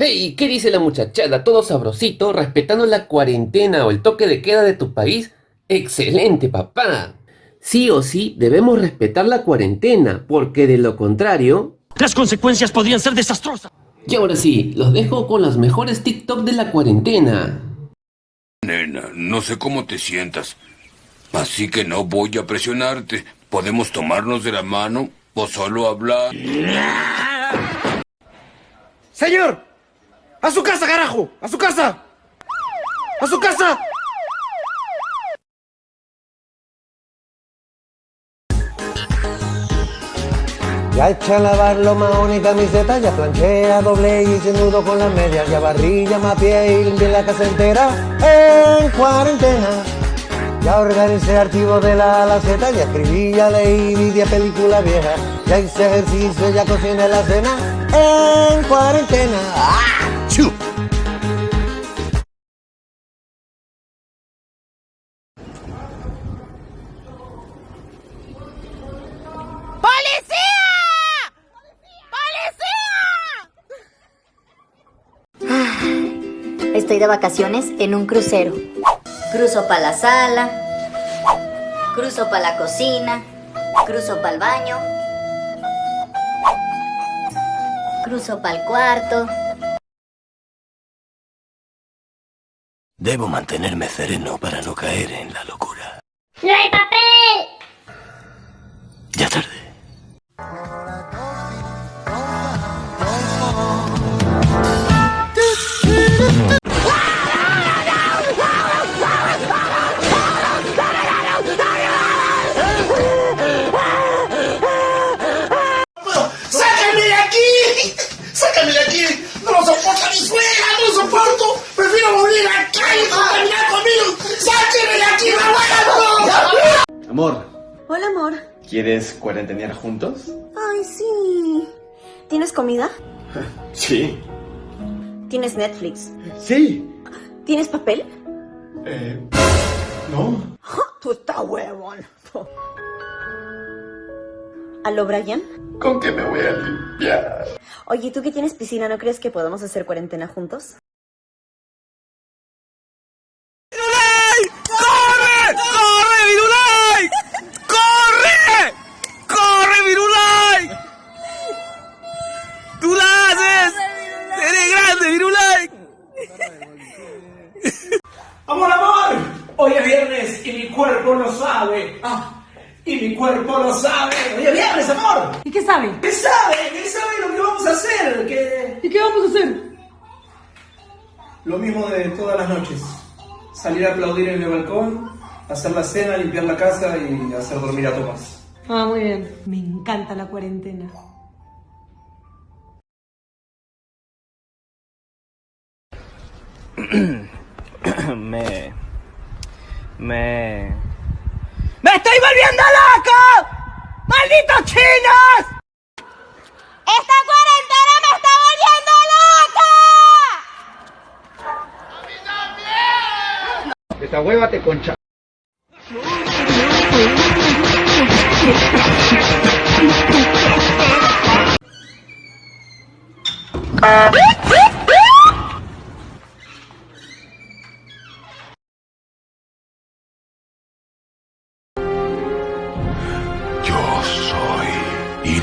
Hey, ¿qué dice la muchachada? ¿Todo sabrosito? ¿Respetando la cuarentena o el toque de queda de tu país? ¡Excelente, papá! Sí o sí debemos respetar la cuarentena, porque de lo contrario... Las consecuencias podrían ser desastrosas. Y ahora sí, los dejo con los mejores TikTok de la cuarentena. Nena, no sé cómo te sientas, así que no voy a presionarte. Podemos tomarnos de la mano o solo hablar. ¡Señor! ¡A su casa, carajo! ¡A su casa! ¡A su casa! Ya echa a lavar lo más y camiseta, ya planchea, doble y sin nudo con las medias, ya barrilla, más pie y limpia la casa entera en cuarentena. Ya organicé archivos de la laceta, ya escribí, ya leí, vi película vieja, ya hice ejercicio, ya cociné la cena en cuarentena. ¡Ah! Estoy de vacaciones en un crucero. Cruzo para la sala, cruzo para la cocina, cruzo para el baño, cruzo para el cuarto. Debo mantenerme sereno para no caer en la locura. ¡No hay papel! Ya tarde. Amor, Hola, amor. ¿quieres cuarentenear juntos? Ay, sí. ¿Tienes comida? Sí. ¿Tienes Netflix? Sí. ¿Tienes papel? Eh, no. Tú estás huevón. ¿Aló, Brian? ¿Con qué me voy a limpiar? Oye, ¿tú que tienes piscina, no crees que podamos hacer cuarentena juntos? Cuerpo lo sabe. Ah, y mi cuerpo lo sabe. Hoy es viernes, amor. ¿Y qué sabe? ¿Qué sabe? ¿Qué sabe lo que vamos a hacer? ¿Qué... ¿Y qué vamos a hacer? Lo mismo de todas las noches. Salir a aplaudir en el balcón, hacer la cena, limpiar la casa y hacer dormir a Tomás. Ah, muy bien. Me encanta la cuarentena. me... Me... ¡Me estoy volviendo loco! ¡Malditos chinos! ¡Esta cuarentena me está volviendo loca! Esta hueva te concha.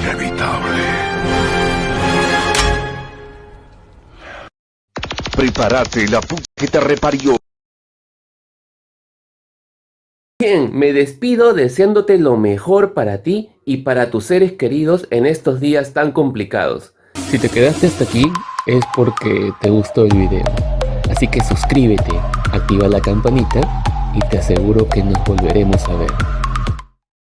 Inevitable. Prepárate, la puta que te reparió. Bien, me despido deseándote lo mejor para ti y para tus seres queridos en estos días tan complicados. Si te quedaste hasta aquí es porque te gustó el video. Así que suscríbete, activa la campanita y te aseguro que nos volveremos a ver.